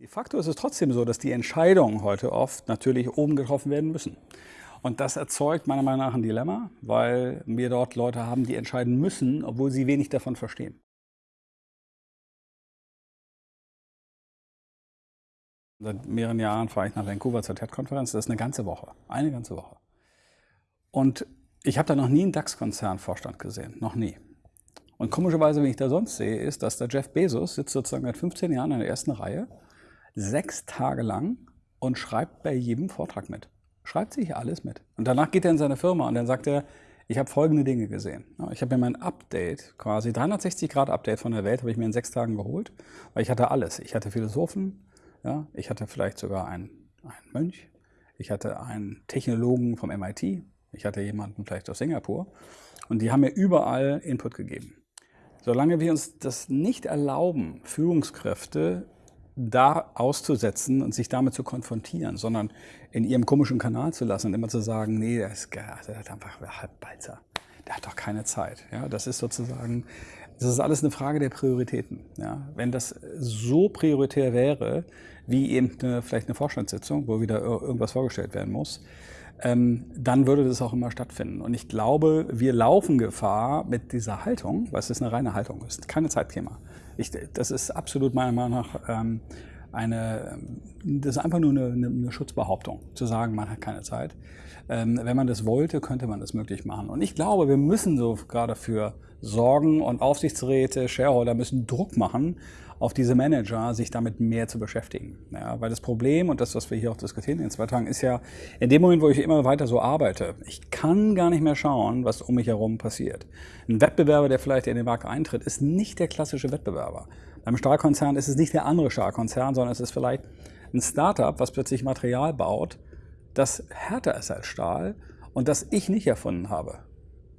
De facto ist es trotzdem so, dass die Entscheidungen heute oft natürlich oben getroffen werden müssen. Und das erzeugt meiner Meinung nach ein Dilemma, weil wir dort Leute haben, die entscheiden müssen, obwohl sie wenig davon verstehen. Seit mehreren Jahren fahre ich nach Vancouver zur TED-Konferenz. Das ist eine ganze Woche, eine ganze Woche. Und ich habe da noch nie einen DAX-Konzernvorstand gesehen, noch nie. Und komischerweise, wenn ich da sonst sehe, ist, dass der Jeff Bezos sitzt sozusagen seit 15 Jahren in der ersten Reihe sechs Tage lang und schreibt bei jedem Vortrag mit. Schreibt sich alles mit. Und danach geht er in seine Firma und dann sagt er, ich habe folgende Dinge gesehen. Ich habe mir mein Update, quasi 360-Grad-Update von der Welt, habe ich mir in sechs Tagen geholt, weil ich hatte alles. Ich hatte Philosophen, ja, ich hatte vielleicht sogar einen, einen Mönch, ich hatte einen Technologen vom MIT, ich hatte jemanden vielleicht aus Singapur und die haben mir überall Input gegeben. Solange wir uns das nicht erlauben, Führungskräfte da auszusetzen und sich damit zu konfrontieren, sondern in ihrem komischen Kanal zu lassen und immer zu sagen, nee, der ist, der hat einfach Halbbalzer. Der hat doch keine Zeit. Ja, das ist sozusagen, das ist alles eine Frage der Prioritäten. Ja, wenn das so prioritär wäre, wie eben eine, vielleicht eine Vorstandssitzung, wo wieder irgendwas vorgestellt werden muss, dann würde das auch immer stattfinden. Und ich glaube, wir laufen Gefahr mit dieser Haltung, weil es ist eine reine Haltung, es ist keine Zeitthema. Ich, das ist absolut meiner Meinung nach ähm, eine, das ist einfach nur eine, eine, Schutzbehauptung, zu sagen, man hat keine Zeit. Ähm, wenn man das wollte, könnte man das möglich machen. Und ich glaube, wir müssen so gerade dafür sorgen und Aufsichtsräte, Shareholder müssen Druck machen auf diese Manager, sich damit mehr zu beschäftigen. Ja, weil das Problem und das, was wir hier auch diskutieren in zwei Tagen, ist ja, in dem Moment, wo ich immer weiter so arbeite, ich kann gar nicht mehr schauen, was um mich herum passiert. Ein Wettbewerber, der vielleicht in den Markt eintritt, ist nicht der klassische Wettbewerber. Beim Stahlkonzern ist es nicht der andere Stahlkonzern, sondern es ist vielleicht ein Startup, was plötzlich Material baut, das härter ist als Stahl und das ich nicht erfunden habe.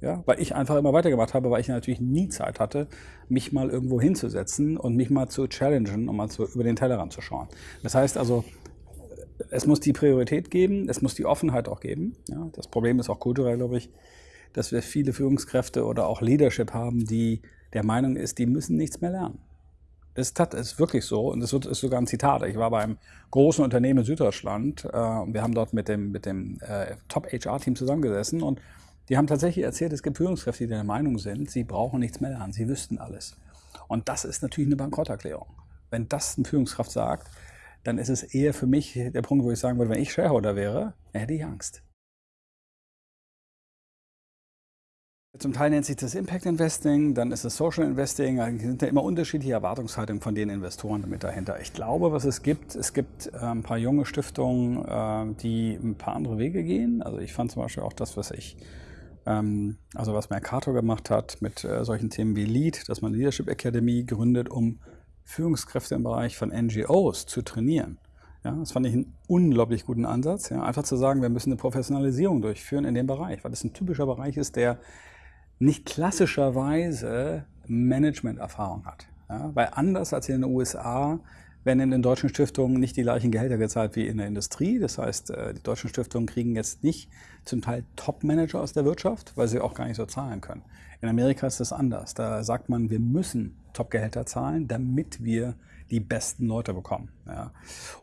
Ja, weil ich einfach immer weitergemacht habe, weil ich natürlich nie Zeit hatte, mich mal irgendwo hinzusetzen und mich mal zu challengen und mal zu, über den Tellerrand zu schauen. Das heißt also, es muss die Priorität geben, es muss die Offenheit auch geben. Ja, das Problem ist auch kulturell, glaube ich, dass wir viele Führungskräfte oder auch Leadership haben, die der Meinung ist, die müssen nichts mehr lernen. Das ist wirklich so und das ist sogar ein Zitat. Ich war bei einem großen Unternehmen in Süddeutschland äh, und wir haben dort mit dem, mit dem äh, Top-HR-Team zusammengesessen und die haben tatsächlich erzählt, es gibt Führungskräfte, die der Meinung sind, sie brauchen nichts mehr lernen, sie wüssten alles. Und das ist natürlich eine Bankrotterklärung. Wenn das eine Führungskraft sagt, dann ist es eher für mich der Punkt, wo ich sagen würde, wenn ich Shareholder wäre, hätte ich Angst. Zum Teil nennt sich das Impact Investing, dann ist es Social Investing. Da sind ja immer unterschiedliche Erwartungshaltungen von den Investoren damit dahinter. Ich glaube, was es gibt, es gibt äh, ein paar junge Stiftungen, äh, die ein paar andere Wege gehen. Also ich fand zum Beispiel auch das, was ich ähm, also was Mercator gemacht hat mit äh, solchen Themen wie Lead, dass man Leadership Academy gründet, um Führungskräfte im Bereich von NGOs zu trainieren. Ja, das fand ich einen unglaublich guten Ansatz. Ja, einfach zu sagen, wir müssen eine Professionalisierung durchführen in dem Bereich, weil das ein typischer Bereich ist, der nicht klassischerweise Management-Erfahrung hat. Ja, weil anders als in den USA werden in den deutschen Stiftungen nicht die gleichen Gehälter gezahlt wie in der Industrie. Das heißt, äh, die deutschen Stiftungen kriegen jetzt nicht zum Teil Top-Manager aus der Wirtschaft, weil sie auch gar nicht so zahlen können. In Amerika ist das anders. Da sagt man, wir müssen Top-Gehälter zahlen, damit wir die besten Leute bekommen. Ja.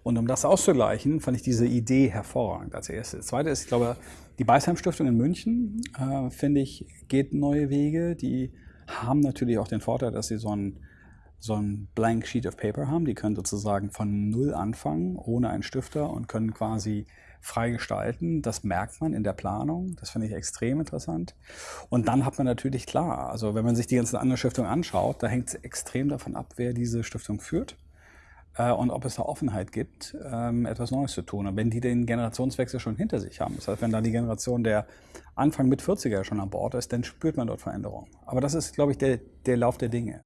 Und um das auszugleichen, fand ich diese Idee hervorragend als erstes. Das zweite ist, ich glaube, die Beisheim-Stiftung in München, äh, finde ich, geht neue Wege. Die haben natürlich auch den Vorteil, dass sie so ein so ein Blank Sheet of Paper haben. Die können sozusagen von Null anfangen, ohne einen Stifter und können quasi frei gestalten. Das merkt man in der Planung. Das finde ich extrem interessant. Und dann hat man natürlich klar, also wenn man sich die ganzen anderen Stiftungen anschaut, da hängt es extrem davon ab, wer diese Stiftung führt äh, und ob es da Offenheit gibt, ähm, etwas Neues zu tun. Und wenn die den Generationswechsel schon hinter sich haben, das heißt, wenn da die Generation der Anfang mit 40er schon an Bord ist, dann spürt man dort Veränderungen. Aber das ist, glaube ich, der, der Lauf der Dinge.